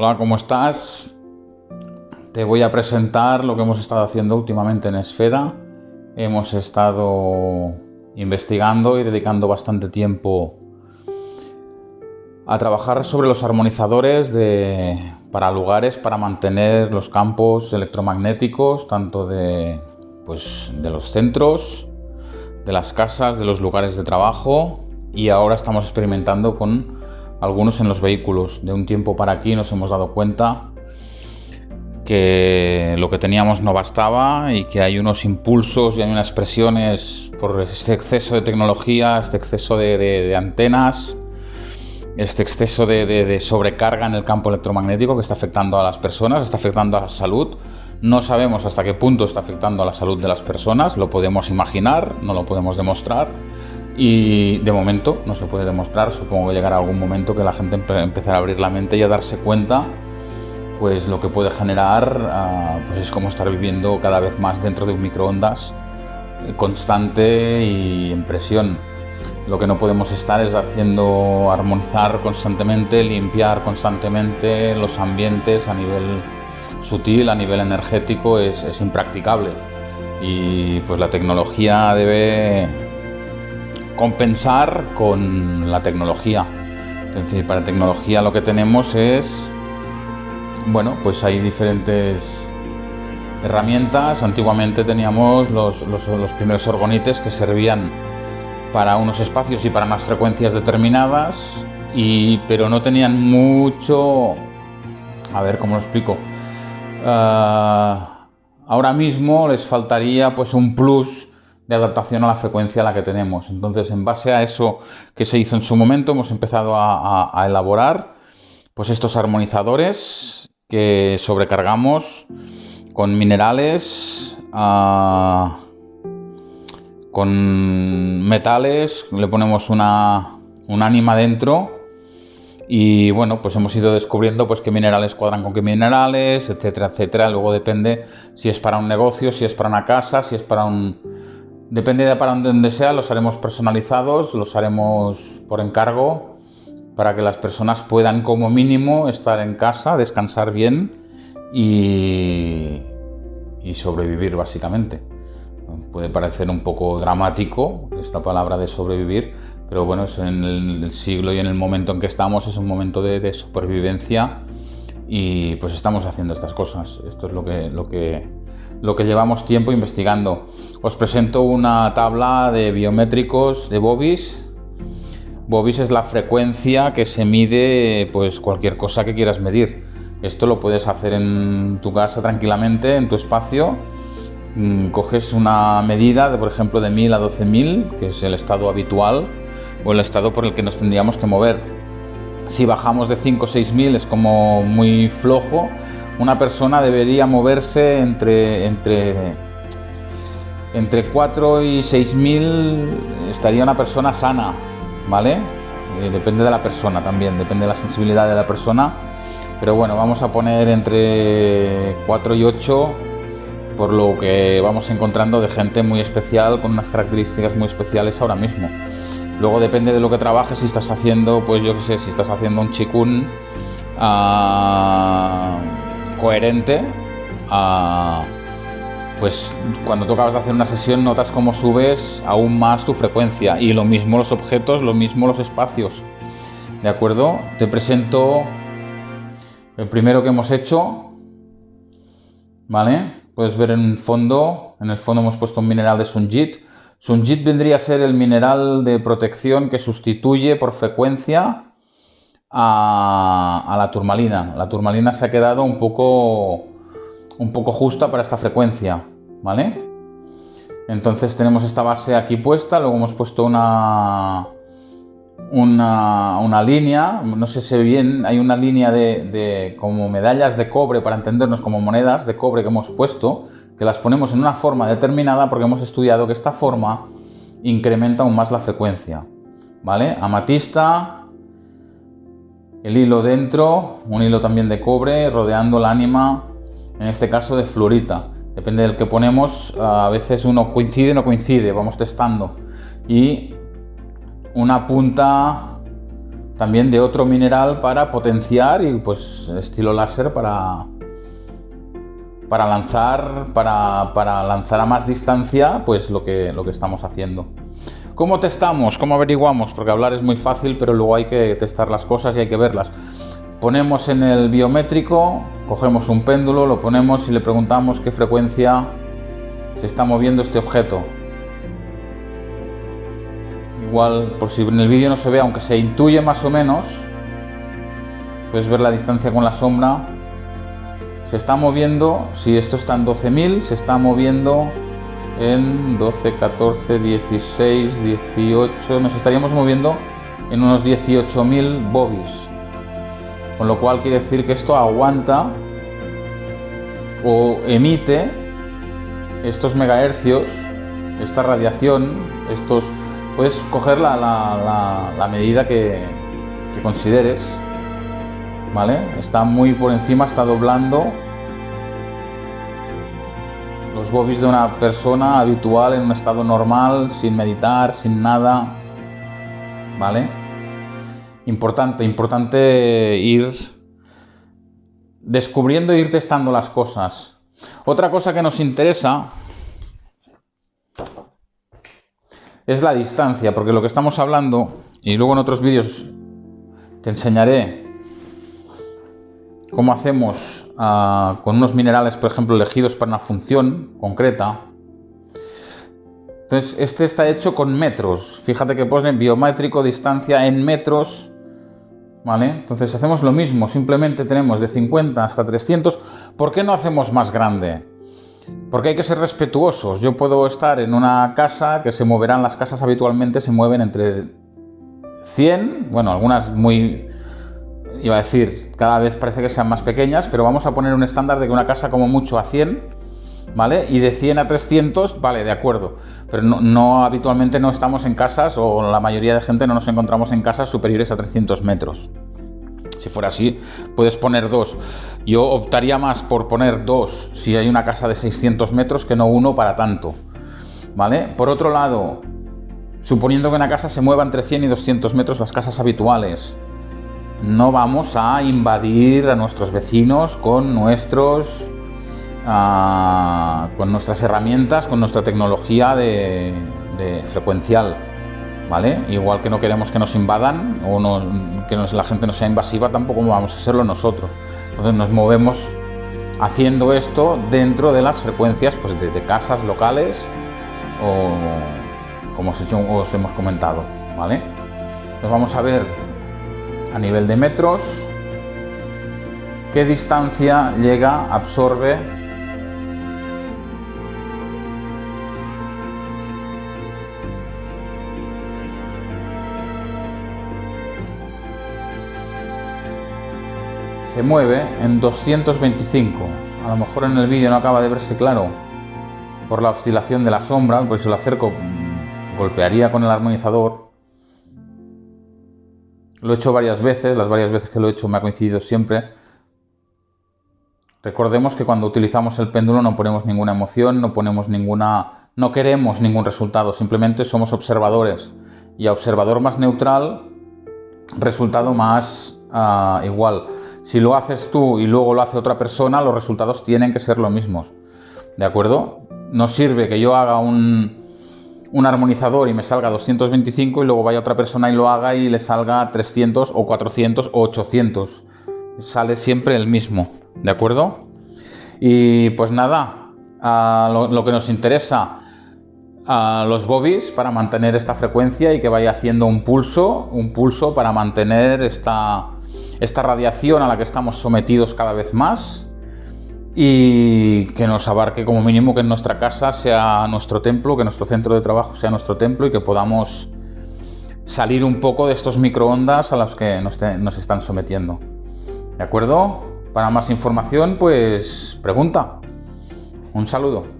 Hola, ¿cómo estás? Te voy a presentar lo que hemos estado haciendo últimamente en Esfera. Hemos estado investigando y dedicando bastante tiempo a trabajar sobre los armonizadores de, para lugares para mantener los campos electromagnéticos, tanto de, pues, de los centros, de las casas, de los lugares de trabajo y ahora estamos experimentando con algunos en los vehículos. De un tiempo para aquí nos hemos dado cuenta que lo que teníamos no bastaba y que hay unos impulsos y hay unas presiones por este exceso de tecnología, este exceso de antenas, este exceso de, sobrecarga en el campo electromagnético que está afectando a las personas, está afectando a la salud. No sabemos hasta qué punto está afectando a la salud de las personas, lo podemos imaginar, no lo podemos demostrar. Y de momento no se puede demostrar, supongo que llegará algún momento que la gente empezará a abrir la mente y a darse cuenta pues lo que puede generar ah, pues es como estar viviendo cada vez más dentro de un microondas eh, constante y en presión. Lo que no podemos estar es haciendo armonizar constantemente, limpiar constantemente los ambientes a nivel sutil, a nivel energético, es, impracticable. Y pues la tecnología debe compensar con la tecnología. Es decir, para tecnología lo que tenemos es, bueno, pues hay diferentes herramientas. Antiguamente teníamos los, los primeros orgonites que servían para unos espacios y para unas frecuencias determinadas, y, pero no tenían mucho... A ver, ¿cómo lo explico? Ah, ahora mismo les faltaría pues un plus de adaptación a la frecuencia a la que tenemos. Entonces, en base a eso que se hizo en su momento, hemos empezado a, elaborar pues estos armonizadores que sobrecargamos con minerales, ah, con metales, le ponemos una, un ánima dentro y bueno, pues hemos ido descubriendo pues qué minerales cuadran con qué minerales, etcétera, etcétera. Luego depende si es para un negocio, si es para una casa, si es para un... Depende de para donde sea, los haremos personalizados, los haremos por encargo para que las personas puedan como mínimo estar en casa, descansar bien y, y sobrevivir básicamente. Puede parecer un poco dramático esta palabra de sobrevivir, pero bueno, en el siglo y en el momento en que estamos es un momento de, supervivencia y pues estamos haciendo estas cosas. Esto es lo que, lo, que, lo que llevamos tiempo investigando. Os presento una tabla de biométricos de Bobis. Bobis es la frecuencia que se mide pues cualquier cosa que quieras medir. Esto lo puedes hacer en tu casa tranquilamente, en tu espacio Mm, coges una medida, de, por ejemplo, de 1000 a 12.000, que es el estado habitual o el estado por el que nos tendríamos que mover. Si bajamos de 5 o 6.000 es como muy flojo. Una persona debería moverse entre, entre, entre 4 y 6.000, estaría una persona sana, ¿vale? Eh, depende de la persona también, depende de la sensibilidad de la persona. Pero bueno, vamos a poner entre 4 y 8 por lo que vamos encontrando de gente muy especial, con unas características muy especiales ahora mismo. Luego depende de lo que trabajes, si estás haciendo, pues yo qué sé, si estás haciendo un chikun ah, coherente, ah, pues cuando tú acabas de hacer una sesión notas cómo subes aún más tu frecuencia y lo mismo los objetos, lo mismo los espacios. ¿De acuerdo? Te presento el primero que hemos hecho, ¿vale? Puedes ver en el fondo, en el fondo hemos puesto un mineral de Sunjit. Sunjit vendría a ser el mineral de protección que sustituye por frecuencia a, la turmalina. La turmalina se ha quedado un poco, un poco justa para esta frecuencia, ¿vale? Entonces tenemos esta base aquí puesta, luego hemos puesto una, una, línea, no sé si bien, hay una línea de, como medallas de cobre, para entendernos como monedas de cobre que hemos puesto, que las ponemos en una forma determinada porque hemos estudiado que esta forma incrementa aún más la frecuencia. ¿Vale? Amatista, el hilo dentro, un hilo también de cobre, rodeando el ánima, en este caso de fluorita. Depende del que ponemos, a veces uno coincide o no coincide, vamos testando. Y una punta también de otro mineral para potenciar y pues estilo láser para, para lanzar, para, para, lanzar a más distancia pues lo que, lo que estamos haciendo. ¿Cómo testamos? ¿Cómo averiguamos? Porque hablar es muy fácil, pero luego hay que testar las cosas y hay que verlas. Ponemos en el biométrico, cogemos un péndulo, lo ponemos y le preguntamos qué frecuencia se está moviendo este objeto. Igual, por si en el vídeo no se ve, aunque se intuye más o menos, puedes ver la distancia con la sombra. Se está moviendo, si esto está en 12.000, se está moviendo en 12, 14, 16, 18, nos estaríamos moviendo en unos 18.000 bobbies. Con lo cual quiere decir que esto aguanta o emite estos megahercios, esta radiación, estos... Puedes coger la, medida que, que consideres, ¿vale? Está muy por encima, está doblando los bobbies de una persona habitual en un estado normal, sin meditar, sin nada, ¿vale? Importante, importante ir descubriendo e ir testando las cosas. Otra cosa que nos interesa es la distancia, porque lo que estamos hablando, y luego en otros vídeos te enseñaré cómo hacemos ah, con unos minerales, por ejemplo, elegidos para una función concreta. Entonces, este está hecho con metros. Fíjate que pone biométrico, distancia en metros entonces hacemos lo mismo, simplemente tenemos de 50 hasta 300. ¿Por qué no hacemos más grande? Porque hay que ser respetuosos. Yo puedo estar en una casa que se moverán, las casas habitualmente se mueven entre 100, bueno, algunas muy, iba a decir, cada vez parece que sean más pequeñas, pero vamos a poner un estándar de que una casa como mucho a 100 ¿vale? Y de 100 a 300, vale, de acuerdo. Pero no, habitualmente no estamos en casas, o la mayoría de gente no nos encontramos en casas superiores a 300 metros. Si fuera así, puedes poner dos. Yo optaría más por poner dos si hay una casa de 600 metros que no uno para tanto. ¿Vale? Por otro lado, suponiendo que una casa se mueva entre 100 y 200 metros, las casas habituales, no vamos a invadir a nuestros vecinos con nuestros con nuestras herramientas, con nuestra tecnología de, frecuencial. ¿Vale? Igual que no queremos que nos invadan o que la gente no sea invasiva, tampoco vamos a serlo nosotros. Entonces nos movemos haciendo esto dentro de las frecuencias pues, de, casas locales o como os, hemos comentado. ¿vale? Nos vamos a ver a nivel de metros qué distancia llega, absorbe se mueve en 225. A lo mejor en el vídeo no acaba de verse claro por la oscilación de la sombra, porque si lo acerco mm, golpearía con el armonizador. Lo he hecho varias veces, las varias veces que lo he hecho me ha coincidido siempre. Recordemos que cuando utilizamos el péndulo no ponemos ninguna emoción, no ponemos ninguna... no queremos ningún resultado, simplemente somos observadores. Y a observador más neutral, resultado más ah, igual. Si lo haces tú y luego lo hace otra persona, los resultados tienen que ser los mismos. ¿De acuerdo? No sirve que yo haga un, un armonizador y me salga 225 y luego vaya otra persona y lo haga y le salga 300 o 400 o 800. Sale siempre el mismo. ¿De acuerdo? Y pues nada, lo, que nos interesa a los bobbies para mantener esta frecuencia y que vaya haciendo un pulso, un pulso para mantener esta, esta radiación a la que estamos sometidos cada vez más y que nos abarque como mínimo que nuestra casa sea nuestro templo, que nuestro centro de trabajo sea nuestro templo y que podamos salir un poco de estos microondas a los que nos, nos están sometiendo. ¿De acuerdo? Para más información, pues pregunta. Un saludo.